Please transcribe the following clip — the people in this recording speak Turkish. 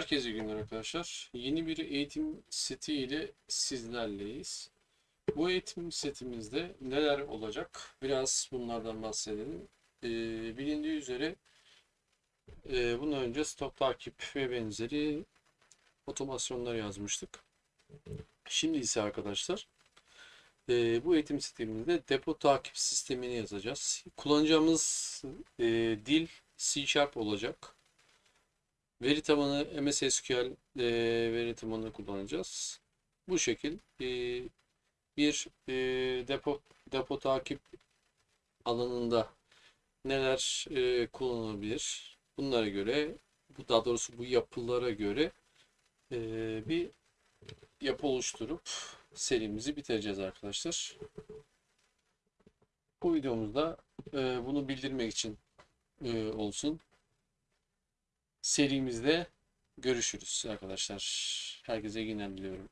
Herkese günler arkadaşlar. Yeni bir eğitim seti ile sizlerleyiz. Bu eğitim setimizde neler olacak? Biraz bunlardan bahsedelim. Ee, bilindiği üzere e, bundan önce stok takip ve benzeri otomasyonlar yazmıştık. Şimdi ise arkadaşlar e, bu eğitim sitemizde depo takip sistemini yazacağız. Kullanacağımız e, dil C Sharp olacak. Veri tabanı MS SQL e, veri tabanını kullanacağız. Bu şekil e, bir e, depo depo takip alanında neler e, kullanılabilir? Bunlara göre, bu daha doğrusu bu yapılara göre e, bir yapı oluşturup serimizi bitireceğiz arkadaşlar. Bu videomuzda e, bunu bildirmek için e, olsun. Serimizde görüşürüz arkadaşlar. Herkese iyi günler diliyorum.